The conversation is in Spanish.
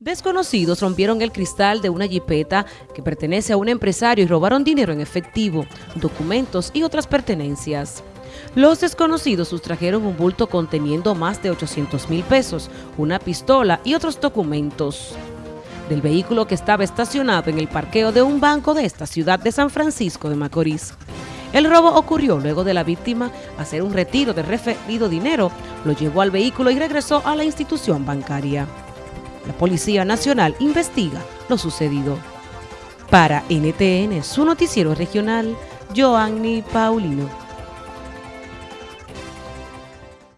Desconocidos rompieron el cristal de una jipeta que pertenece a un empresario y robaron dinero en efectivo, documentos y otras pertenencias. Los desconocidos sustrajeron un bulto conteniendo más de 800 mil pesos, una pistola y otros documentos del vehículo que estaba estacionado en el parqueo de un banco de esta ciudad de San Francisco de Macorís. El robo ocurrió luego de la víctima hacer un retiro de referido dinero, lo llevó al vehículo y regresó a la institución bancaria. La Policía Nacional investiga lo sucedido. Para NTN, su noticiero regional, Joanny Paulino.